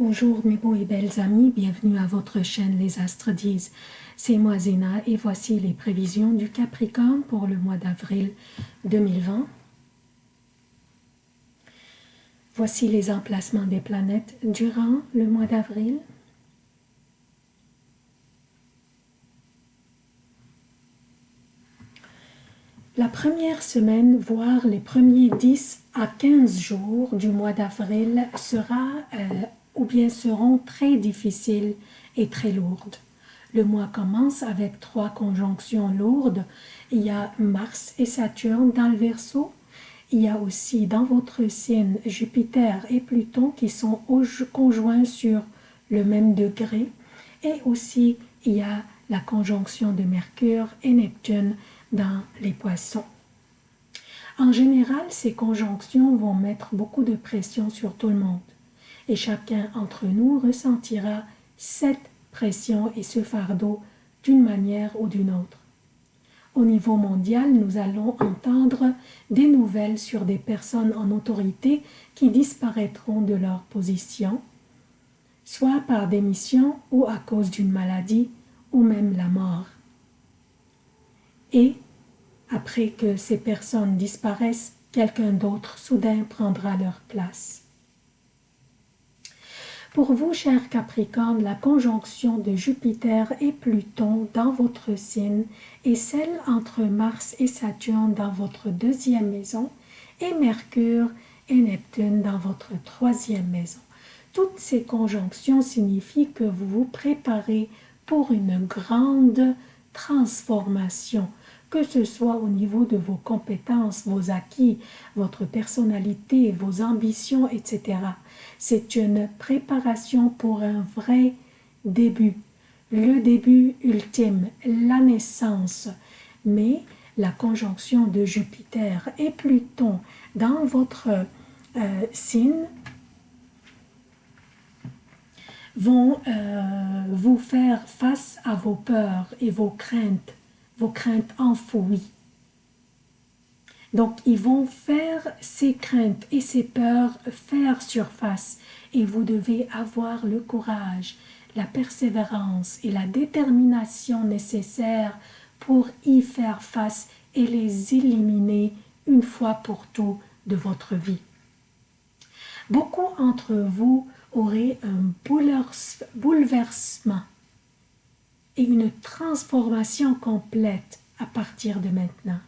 Bonjour mes beaux et belles amis, bienvenue à votre chaîne Les Astres disent. C'est moi Zéna et voici les prévisions du Capricorne pour le mois d'avril 2020. Voici les emplacements des planètes durant le mois d'avril. La première semaine, voire les premiers 10 à 15 jours du mois d'avril sera euh, ou bien seront très difficiles et très lourdes. Le mois commence avec trois conjonctions lourdes. Il y a Mars et Saturne dans le Verseau. Il y a aussi dans votre signe Jupiter et Pluton qui sont conjoints sur le même degré. Et aussi, il y a la conjonction de Mercure et Neptune dans les poissons. En général, ces conjonctions vont mettre beaucoup de pression sur tout le monde et chacun entre nous ressentira cette pression et ce fardeau d'une manière ou d'une autre. Au niveau mondial, nous allons entendre des nouvelles sur des personnes en autorité qui disparaîtront de leur position, soit par démission ou à cause d'une maladie ou même la mort. Et, après que ces personnes disparaissent, quelqu'un d'autre soudain prendra leur place. Pour vous, cher Capricorne, la conjonction de Jupiter et Pluton dans votre signe est celle entre Mars et Saturne dans votre deuxième maison et Mercure et Neptune dans votre troisième maison. Toutes ces conjonctions signifient que vous vous préparez pour une grande transformation, que ce soit au niveau de vos compétences, vos acquis, votre personnalité, vos ambitions, etc. C'est une préparation pour un vrai début, le début ultime, la naissance. Mais la conjonction de Jupiter et Pluton dans votre euh, signe vont euh, vous faire face à vos peurs et vos craintes vos craintes enfouies. Donc, ils vont faire ces craintes et ces peurs faire surface et vous devez avoir le courage, la persévérance et la détermination nécessaires pour y faire face et les éliminer une fois pour tout de votre vie. Beaucoup d'entre vous auraient un bouleversement une transformation complète à partir de maintenant.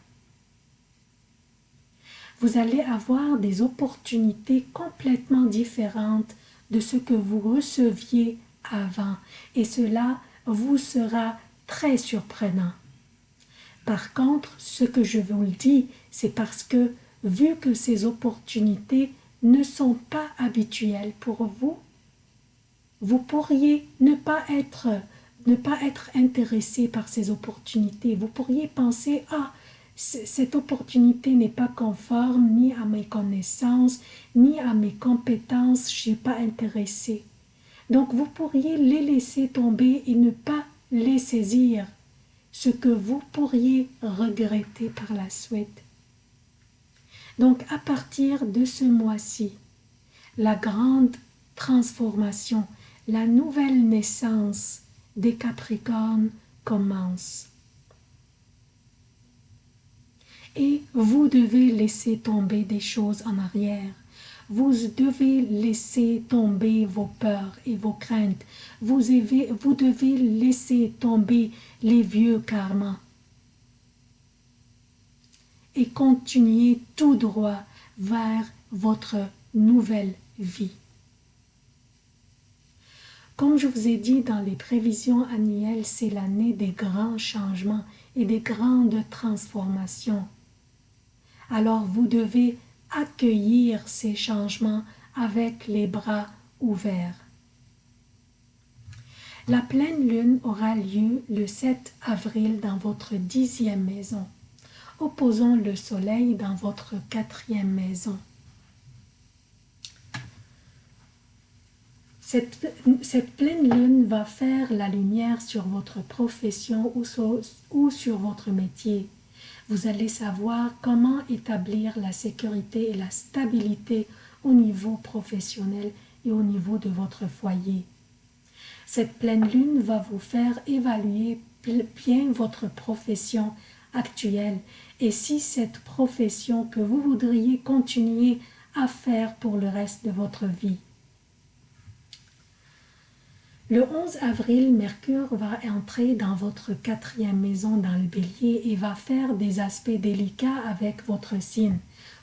Vous allez avoir des opportunités complètement différentes de ce que vous receviez avant et cela vous sera très surprenant. Par contre, ce que je vous le dis, c'est parce que vu que ces opportunités ne sont pas habituelles pour vous, vous pourriez ne pas être ne pas être intéressé par ces opportunités. Vous pourriez penser, ah, cette opportunité n'est pas conforme ni à mes connaissances, ni à mes compétences, je suis pas intéressé. Donc vous pourriez les laisser tomber et ne pas les saisir, ce que vous pourriez regretter par la suite. Donc à partir de ce mois-ci, la grande transformation, la nouvelle naissance des Capricornes commence. Et vous devez laisser tomber des choses en arrière. Vous devez laisser tomber vos peurs et vos craintes. Vous, devez laisser tomber les vieux karmas. Et continuer tout droit vers votre nouvelle vie. Comme je vous ai dit dans les prévisions annuelles, c'est l'année des grands changements et des grandes transformations. Alors vous devez accueillir ces changements avec les bras ouverts. La pleine lune aura lieu le 7 avril dans votre dixième maison, opposant le soleil dans votre quatrième maison. Cette, pleine lune va faire la lumière sur votre profession ou sur votre métier. Vous allez savoir comment établir la sécurité et la stabilité au niveau professionnel et au niveau de votre foyer. Cette pleine lune va vous faire évaluer bien votre profession actuelle et si cette profession que vous voudriez continuer à faire pour le reste de votre vie. Le 11 avril, Mercure va entrer dans votre quatrième maison dans le bélier et va faire des aspects délicats avec votre signe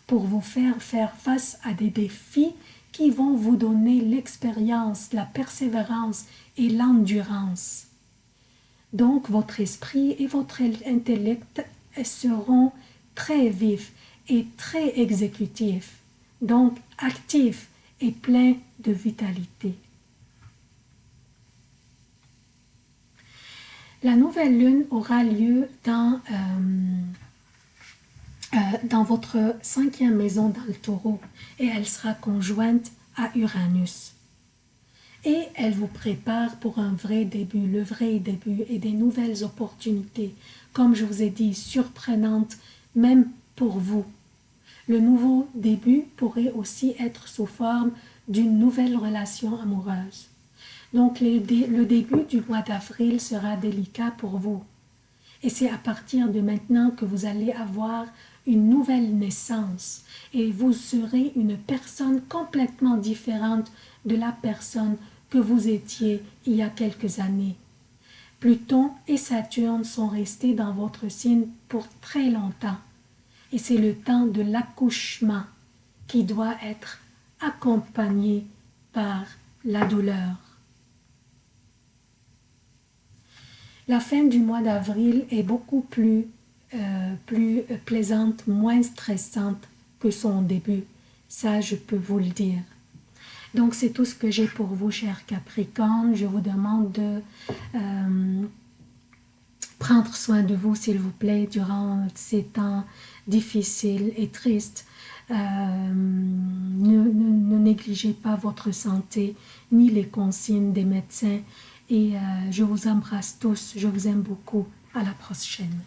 pour vous faire faire face à des défis qui vont vous donner l'expérience, la persévérance et l'endurance. Donc votre esprit et votre intellect seront très vifs et très exécutifs, donc actifs et pleins de vitalité. La nouvelle lune aura lieu dans, euh, euh, dans votre cinquième maison dans le taureau et elle sera conjointe à Uranus. Et elle vous prépare pour un vrai début, le vrai début et des nouvelles opportunités, comme je vous ai dit, surprenantes même pour vous. Le nouveau début pourrait aussi être sous forme d'une nouvelle relation amoureuse. Donc le, début du mois d'avril sera délicat pour vous. Et c'est à partir de maintenant que vous allez avoir une nouvelle naissance et vous serez une personne complètement différente de la personne que vous étiez il y a quelques années. Pluton et Saturne sont restés dans votre signe pour très longtemps et c'est le temps de l'accouchement qui doit être accompagné par la douleur. La fin du mois d'avril est beaucoup plus, euh, plus plaisante, moins stressante que son début. Ça, je peux vous le dire. Donc, c'est tout ce que j'ai pour vous, chers Capricornes. Je vous demande de euh, prendre soin de vous, s'il vous plaît, durant ces temps difficiles et tristes. Euh, ne, négligez pas votre santé, ni les consignes des médecins et euh, je vous embrasse tous, je vous aime beaucoup. À la prochaine.